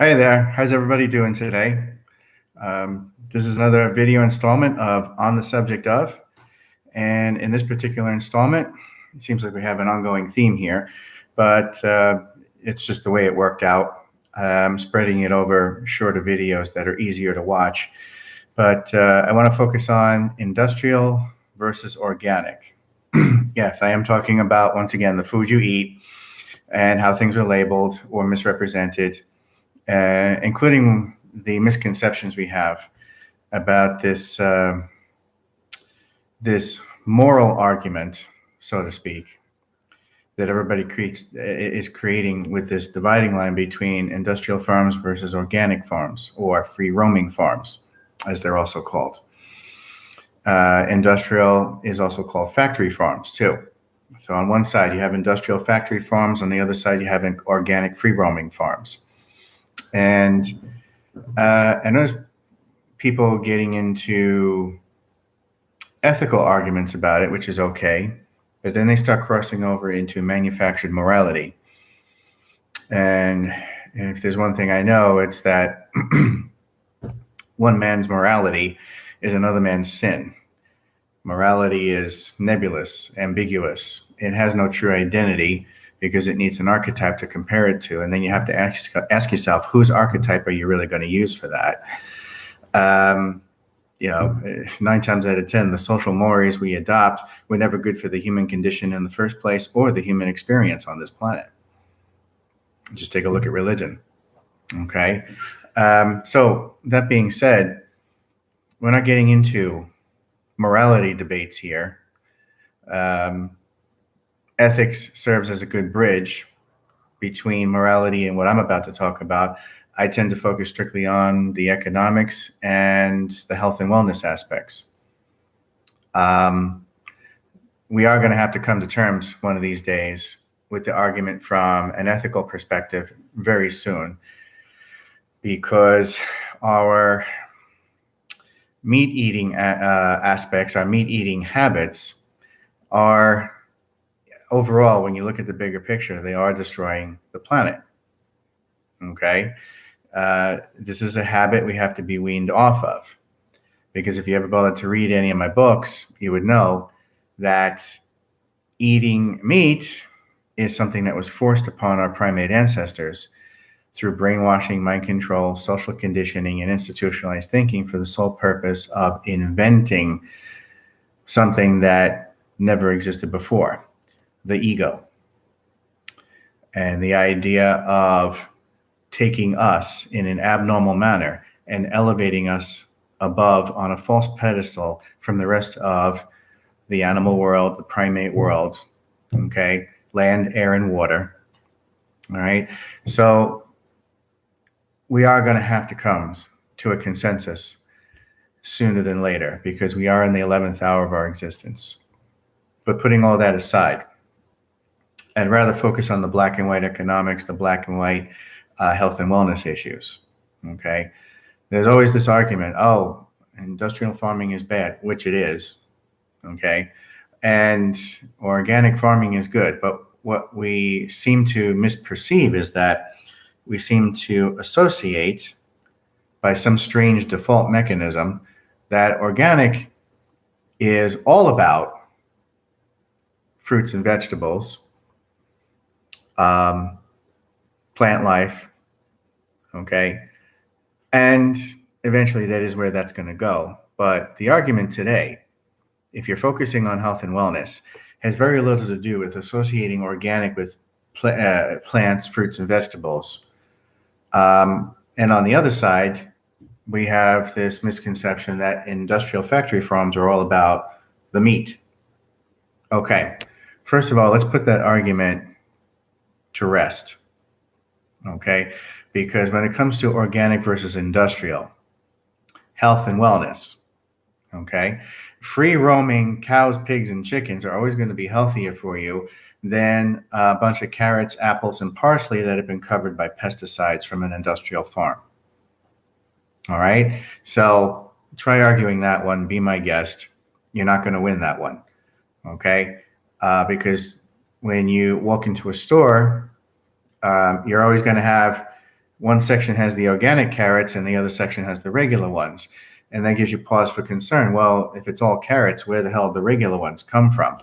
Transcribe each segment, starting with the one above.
Hi there. How's everybody doing today? Um, this is another video installment of On the Subject of. And in this particular installment, it seems like we have an ongoing theme here, but uh, it's just the way it worked out. I'm spreading it over shorter videos that are easier to watch. But uh, I want to focus on industrial versus organic. yes, I am talking about, once again, the food you eat and how things are labeled or misrepresented uh, including the misconceptions we have about this uh, this moral argument, so to speak, that everybody creates is creating with this dividing line between industrial farms versus organic farms or free roaming farms, as they're also called. Uh, industrial is also called factory farms too. So on one side you have industrial factory farms, on the other side you have organic free roaming farms and uh, I noticed people getting into ethical arguments about it, which is okay, but then they start crossing over into manufactured morality. And if there's one thing I know, it's that one man's morality is another man's sin. Morality is nebulous, ambiguous. It has no true identity because it needs an archetype to compare it to. And then you have to ask, ask yourself, whose archetype are you really going to use for that? Um, you know, nine times out of 10, the social mores we adopt were never good for the human condition in the first place or the human experience on this planet. Just take a look at religion. Okay. Um, so, that being said, we're not getting into morality debates here. Um, ethics serves as a good bridge between morality and what I'm about to talk about. I tend to focus strictly on the economics and the health and wellness aspects. Um, we are going to have to come to terms one of these days with the argument from an ethical perspective very soon because our meat eating uh, aspects, our meat eating habits are overall, when you look at the bigger picture, they are destroying the planet. Okay. Uh, this is a habit we have to be weaned off of. Because if you ever bothered to read any of my books, you would know that eating meat is something that was forced upon our primate ancestors through brainwashing, mind control, social conditioning, and institutionalized thinking for the sole purpose of inventing something that never existed before the ego and the idea of taking us in an abnormal manner and elevating us above on a false pedestal from the rest of the animal world, the primate world, okay, land, air, and water. All right. So we are going to have to come to a consensus sooner than later because we are in the 11th hour of our existence. But putting all that aside, I'd rather focus on the black and white economics, the black and white uh, health and wellness issues. Okay. There's always this argument oh, industrial farming is bad, which it is. Okay. And organic farming is good. But what we seem to misperceive is that we seem to associate by some strange default mechanism that organic is all about fruits and vegetables um, plant life. Okay. And eventually that is where that's going to go. But the argument today, if you're focusing on health and wellness, has very little to do with associating organic with pl- uh, plants, fruits, and vegetables. Um, and on the other side, we have this misconception that industrial factory farms are all about the meat. Okay. First of all, let's put that argument to rest. Okay. Because when it comes to organic versus industrial, health and wellness, okay, free roaming cows, pigs, and chickens are always going to be healthier for you than a bunch of carrots, apples, and parsley that have been covered by pesticides from an industrial farm. All right. So try arguing that one. Be my guest. You're not going to win that one. Okay. Uh, because when you walk into a store, um, you're always going to have one section has the organic carrots and the other section has the regular ones. And that gives you pause for concern. Well, if it's all carrots, where the hell did the regular ones come from?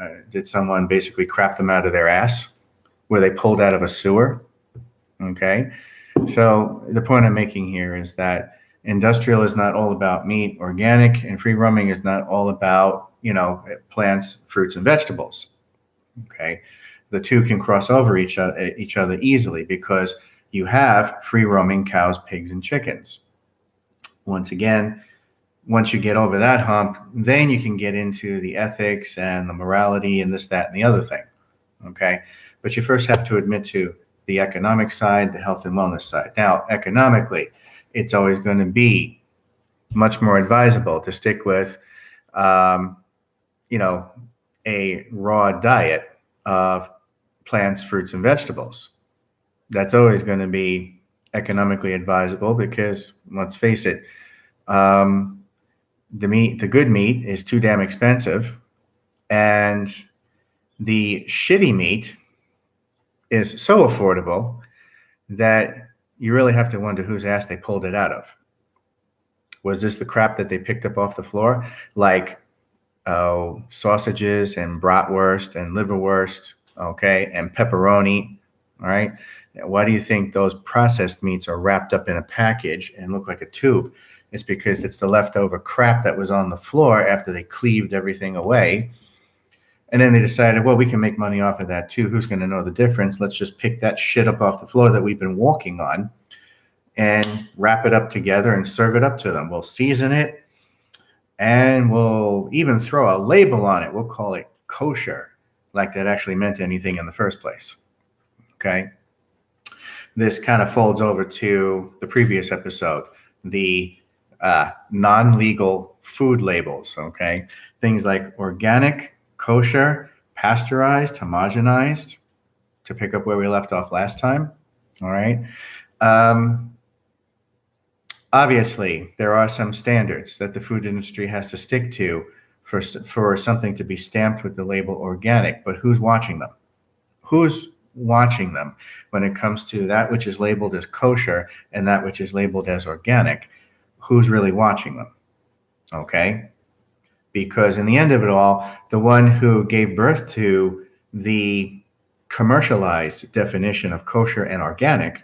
Uh, did someone basically crap them out of their ass? Were they pulled out of a sewer? Okay. So the point I'm making here is that industrial is not all about meat, organic and free roaming is not all about, you know, plants, fruits, and vegetables. Okay. The two can cross over each other, each other easily because you have free roaming cows, pigs, and chickens. Once again, once you get over that hump, then you can get into the ethics and the morality and this, that, and the other thing. Okay. But you first have to admit to the economic side, the health and wellness side. Now, economically, it's always going to be much more advisable to stick with, um, you know, a raw diet of plants, fruits, and vegetables that's always going to be economically advisable because let's face it, um, the meat, the good meat is too damn expensive, and the shitty meat is so affordable that you really have to wonder whose ass they pulled it out of. Was this the crap that they picked up off the floor, like oh, sausages and bratwurst and liverwurst, okay, and pepperoni, all right? Why do you think those processed meats are wrapped up in a package and look like a tube? It's because it's the leftover crap that was on the floor after they cleaved everything away. And then they decided, well, we can make money off of that too. Who's going to know the difference? Let's just pick that shit up off the floor that we've been walking on and wrap it up together and serve it up to them. We'll season it and we'll even throw a label on it. We'll call it kosher, like that actually meant anything in the first place. Okay this kind of folds over to the previous episode, the uh, non-legal food labels. Okay, things like organic, kosher, pasteurized, homogenized. To pick up where we left off last time. All right. Um, obviously, there are some standards that the food industry has to stick to for for something to be stamped with the label organic. But who's watching them? Who's watching them when it comes to that which is labeled as kosher and that which is labeled as organic. Who's really watching them? Okay. Because in the end of it all, the one who gave birth to the commercialized definition of kosher and organic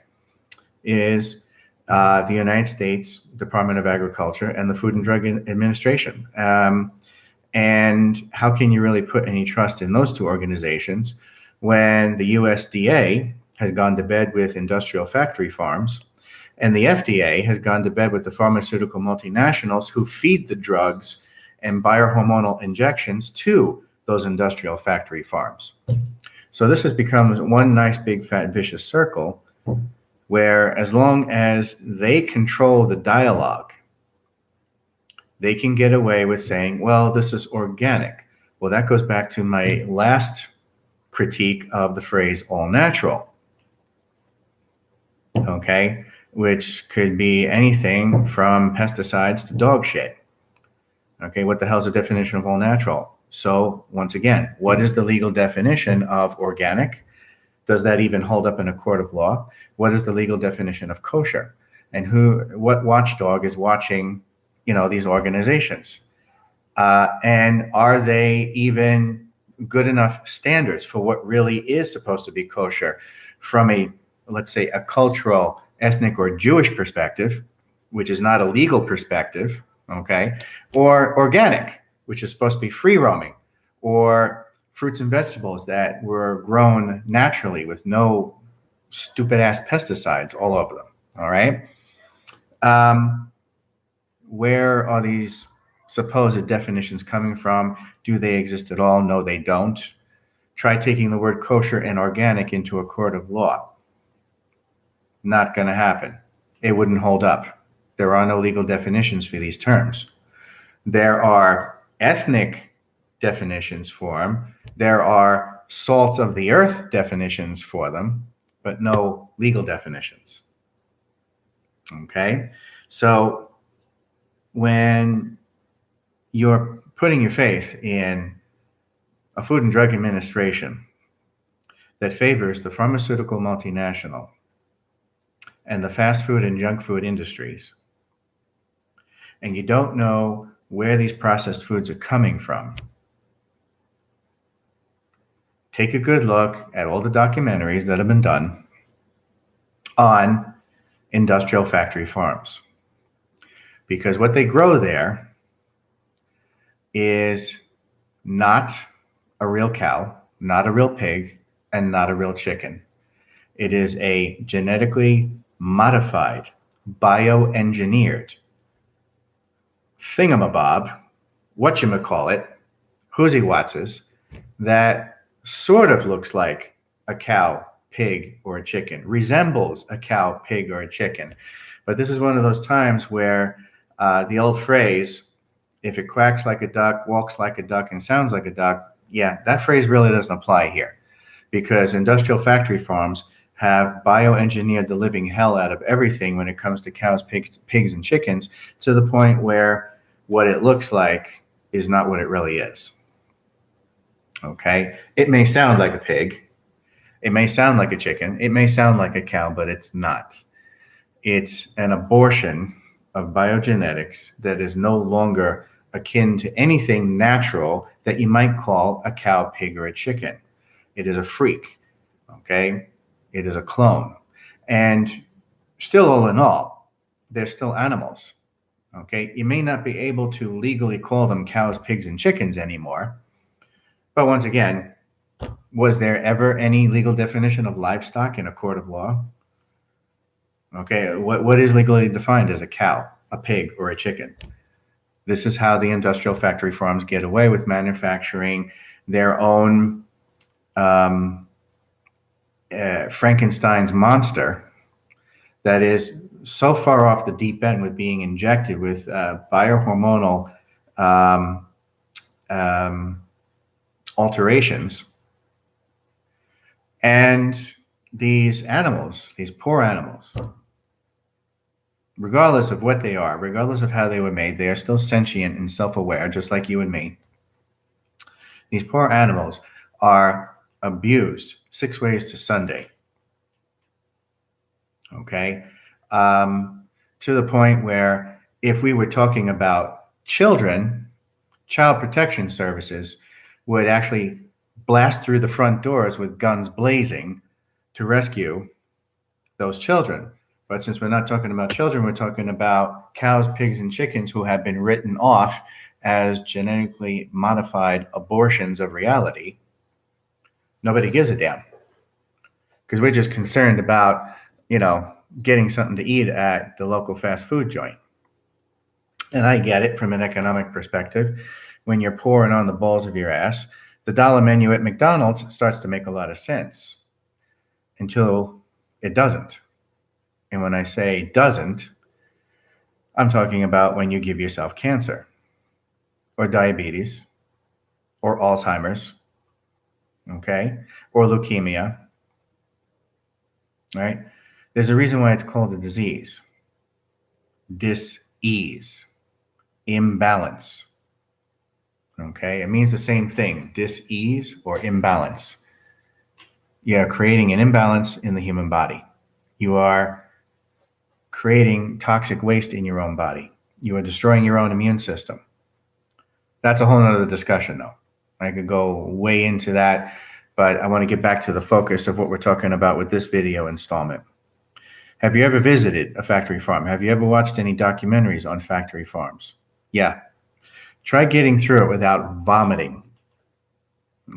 is uh, the United States Department of Agriculture and the Food and Drug Administration. Um, and how can you really put any trust in those two organizations when the USDA has gone to bed with industrial factory farms and the FDA has gone to bed with the pharmaceutical multinationals who feed the drugs and biohormonal injections to those industrial factory farms. So this has become one nice big fat vicious circle where as long as they control the dialogue, they can get away with saying, well, this is organic. Well, that goes back to my last critique of the phrase all natural. Okay, which could be anything from pesticides to dog shit. Okay, what the hell is the definition of all natural? So, once again, what is the legal definition of organic? Does that even hold up in a court of law? What is the legal definition of kosher? And who, what watchdog is watching, you know, these organizations? Uh, and are they even good enough standards for what really is supposed to be kosher from a, let's say, a cultural, ethnic, or Jewish perspective, which is not a legal perspective, okay, or organic, which is supposed to be free roaming, or fruits and vegetables that were grown naturally with no stupid ass pesticides all over them. All right. Um, where are these supposed definitions coming from? Do they exist at all? No, they don't. Try taking the word kosher and organic into a court of law. Not going to happen. It wouldn't hold up. There are no legal definitions for these terms. There are ethnic definitions for them. There are salt of the earth definitions for them, but no legal definitions. Okay? So when you're putting your faith in a Food and Drug Administration that favors the pharmaceutical multinational and the fast food and junk food industries, and you don't know where these processed foods are coming from, take a good look at all the documentaries that have been done on industrial factory farms. Because what they grow there is not a real cow, not a real pig, and not a real chicken. It is a genetically modified, bioengineered thingamabob, whatchamacallit, whoozy watzes, that sort of looks like a cow, pig, or a chicken, resembles a cow, pig, or a chicken. But this is one of those times where uh, the old phrase, if it quacks like a duck, walks like a duck, and sounds like a duck, yeah, that phrase really doesn't apply here because industrial factory farms have bioengineered the living hell out of everything when it comes to cows, pigs, pigs, and chickens to the point where what it looks like is not what it really is. Okay. It may sound like a pig. It may sound like a chicken. It may sound like a cow, but it's not. It's an abortion of biogenetics that is no longer akin to anything natural that you might call a cow, pig, or a chicken. It is a freak. Okay. It is a clone. And still, all in all, they're still animals. Okay. You may not be able to legally call them cows, pigs, and chickens anymore but once again, was there ever any legal definition of livestock in a court of law? Okay, what, what is legally defined as a cow, a pig, or a chicken? This is how the industrial factory farms get away with manufacturing their own um, uh, Frankenstein's monster that is so far off the deep end with being injected with uh, biohormonal um, um, alterations. And these animals, these poor animals, regardless of what they are, regardless of how they were made, they are still sentient and self aware, just like you and me. These poor animals are abused six ways to Sunday. Okay. Um, to the point where if we were talking about children, child protection services would actually blast through the front doors with guns blazing to rescue those children. But since we're not talking about children, we're talking about cows, pigs, and chickens who have been written off as genetically modified abortions of reality. Nobody gives a damn because we're just concerned about, you know, getting something to eat at the local fast food joint. And I get it from an economic perspective when you're pouring on the balls of your ass, the dollar menu at McDonald's starts to make a lot of sense until it doesn't. And when I say doesn't, I'm talking about when you give yourself cancer or diabetes or Alzheimer's, okay, or leukemia, right? There's a reason why it's called a disease. Dis-ease, imbalance. Okay, it means the same thing dis-ease or imbalance. You are creating an imbalance in the human body. You are creating toxic waste in your own body. You are destroying your own immune system. That's a whole nother discussion, though. I could go way into that, but I want to get back to the focus of what we're talking about with this video installment. Have you ever visited a factory farm? Have you ever watched any documentaries on factory farms? Yeah, Try getting through it without vomiting.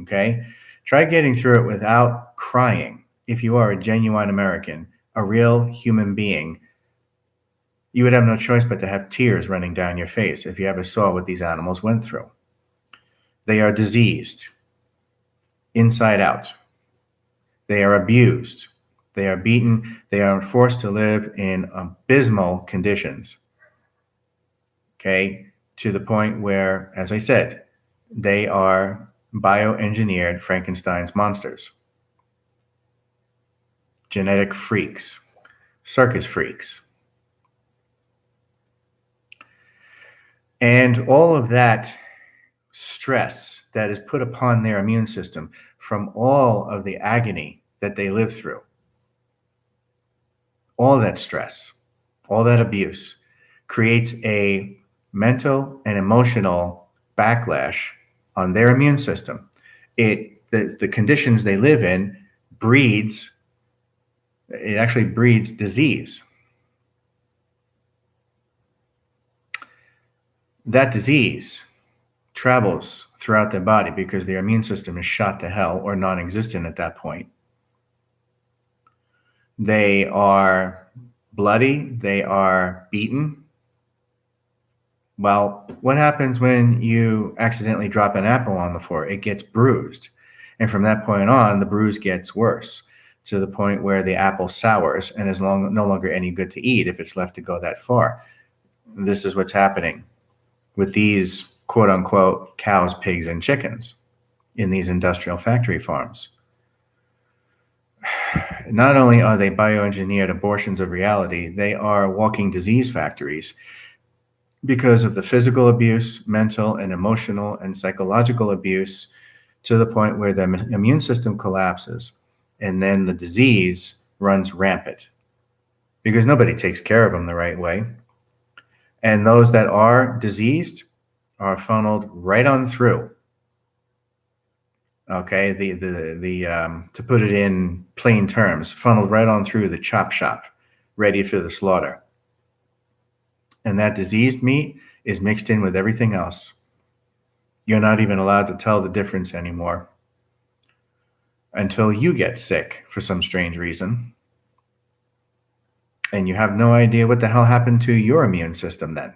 Okay? Try getting through it without crying. If you are a genuine American, a real human being, you would have no choice but to have tears running down your face if you ever saw what these animals went through. They are diseased inside out. They are abused. They are beaten. They are forced to live in abysmal conditions. Okay? To the point where, as I said, they are bioengineered Frankenstein's monsters, genetic freaks, circus freaks. And all of that stress that is put upon their immune system from all of the agony that they live through, all that stress, all that abuse creates a mental and emotional backlash on their immune system. It the, the conditions they live in breeds it actually breeds disease. That disease travels throughout their body because their immune system is shot to hell or non existent at that point. They are bloody, they are beaten. Well, what happens when you accidentally drop an apple on the floor? It gets bruised. And from that point on, the bruise gets worse to the point where the apple sours and is long, no longer any good to eat if it's left to go that far. This is what's happening with these quote unquote cows, pigs, and chickens in these industrial factory farms. Not only are they bioengineered abortions of reality, they are walking disease factories because of the physical abuse, mental and emotional and psychological abuse to the point where the immune system collapses and then the disease runs rampant because nobody takes care of them the right way. And those that are diseased are funneled right on through. Okay, the the the um, to put it in plain terms, funneled right on through the chop shop, ready for the slaughter. And that diseased meat is mixed in with everything else. You're not even allowed to tell the difference anymore until you get sick for some strange reason. And you have no idea what the hell happened to your immune system then.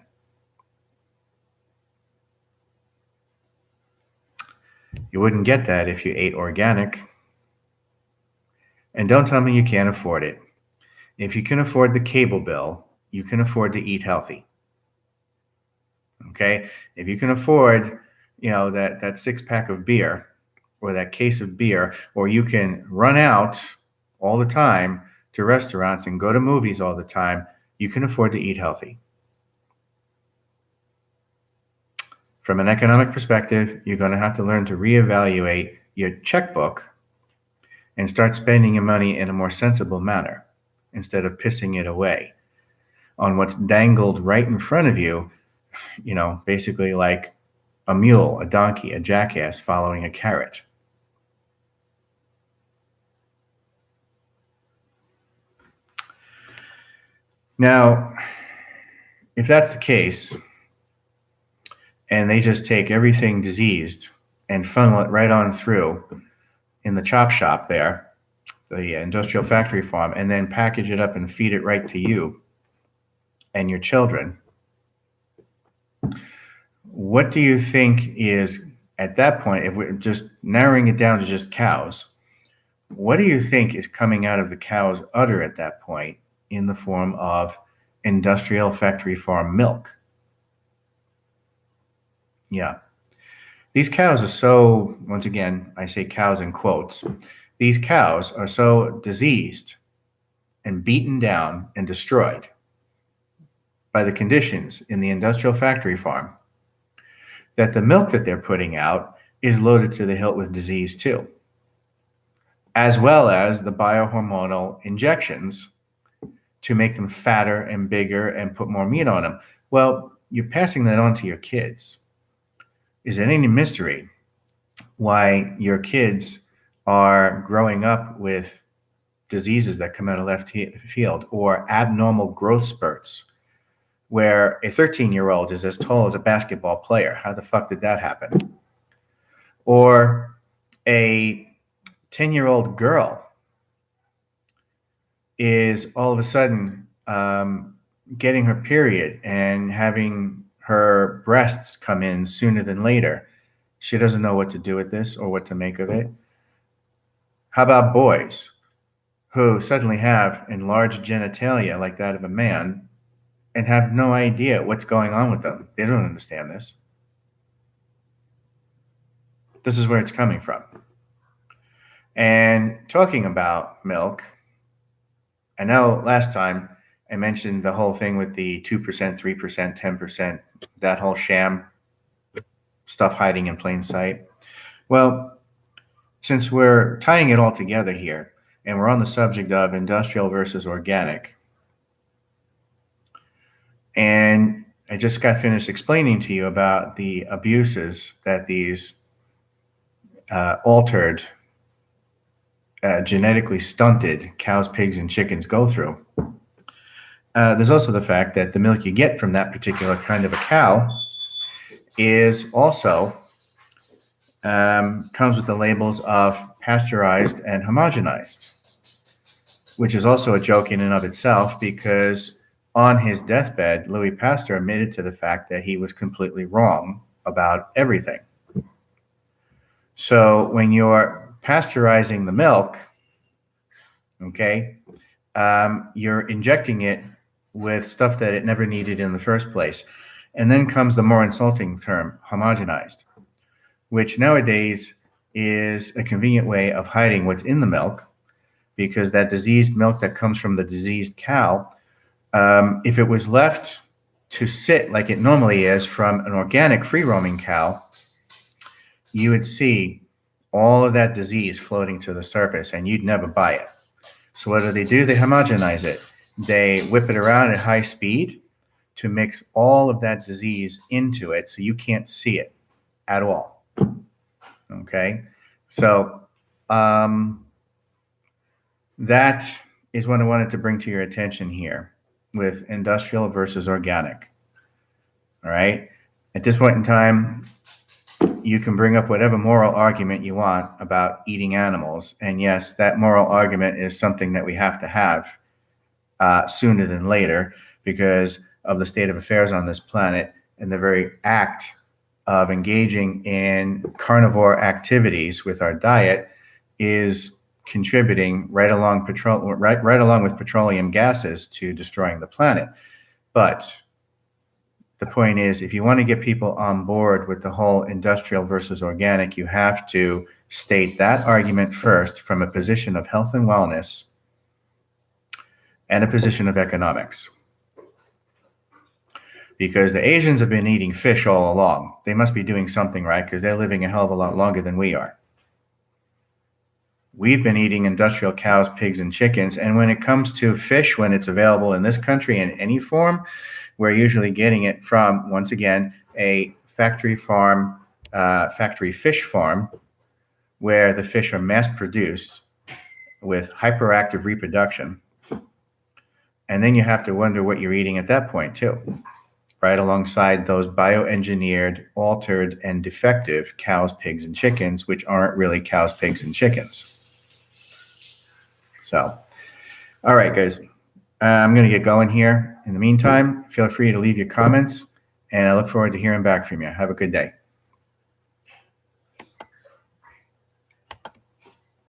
You wouldn't get that if you ate organic. And don't tell me you can't afford it. If you can afford the cable bill, you can afford to eat healthy. Okay? If you can afford, you know, that that six pack of beer, or that case of beer, or you can run out all the time to restaurants and go to movies all the time, you can afford to eat healthy. From an economic perspective, you're going to have to learn to reevaluate your checkbook and start spending your money in a more sensible manner instead of pissing it away on what's dangled right in front of you, you know, basically like a mule, a donkey, a jackass following a carrot. Now, if that's the case, and they just take everything diseased and funnel it right on through in the chop shop there, the industrial factory farm, and then package it up and feed it right to you and your children. What do you think is at that point, if we're just narrowing it down to just cows, what do you think is coming out of the cow's udder at that point in the form of industrial factory farm milk. Yeah. These cows are so, once again, I say cows in quotes, these cows are so diseased and beaten down and destroyed by the conditions in the industrial factory farm that the milk that they're putting out is loaded to the hilt with disease too, as well as the biohormonal injections to make them fatter and bigger and put more meat on them. Well, you're passing that on to your kids. Is it any mystery why your kids are growing up with diseases that come out of left field or abnormal growth spurts where a 13 year old is as tall as a basketball player? How the fuck did that happen? Or a 10 year old girl is all of a sudden um, getting her period and having her breasts come in sooner than later. She doesn't know what to do with this or what to make of it. How about boys who suddenly have enlarged genitalia like that of a man and have no idea what's going on with them? They don't understand this. This is where it's coming from. And talking about milk, I know last time I mentioned the whole thing with the 2%, 3%, 10%, that whole sham stuff hiding in plain sight. Well, since we're tying it all together here and we're on the subject of industrial versus organic, And I just got finished explaining to you about the abuses that these uh, altered, uh, genetically stunted cows, pigs, and chickens go through. Uh, there's also the fact that the milk you get from that particular kind of a cow is also um, comes with the labels of pasteurized and homogenized, which is also a joke in and of itself because on his deathbed, Louis Pasteur admitted to the fact that he was completely wrong about everything. So when you're pasteurizing the milk, okay, um, you're injecting it with stuff that it never needed in the first place. And then comes the more insulting term, homogenized, which nowadays is a convenient way of hiding what's in the milk because that diseased milk that comes from the diseased cow, um, if it was left to sit like it normally is from an organic free roaming cow, you would see all of that disease floating to the surface and you'd never buy it. So what do they do? They homogenize it. They whip it around at high speed to mix all of that disease into it so you can't see it at all. Okay. So um, that is what I wanted to bring to your attention here with industrial versus organic. All right. At this point in time, you can bring up whatever moral argument you want about eating animals. And yes, that moral argument is something that we have to have uh, sooner than later because of the state of affairs on this planet and the very act of engaging in carnivore activities with our diet is contributing right along petrol right right along with petroleum gases to destroying the planet. But the point is, if you want to get people on board with the whole industrial versus organic, you have to state that argument first from a position of health and wellness and a position of economics. Because the Asians have been eating fish all along. They must be doing something right because they're living a hell of a lot longer than we are. We've been eating industrial cows, pigs, and chickens. And when it comes to fish, when it's available in this country in any form, we're usually getting it from, once again, a factory farm, uh, factory fish farm, where the fish are mass produced with hyperactive reproduction. And then you have to wonder what you're eating at that point, too, right alongside those bioengineered, altered, and defective cows, pigs, and chickens, which aren't really cows, pigs, and chickens. So, all right, guys. Uh, I'm going to get going here. In the meantime, feel free to leave your comments, and I look forward to hearing back from you. Have a good day.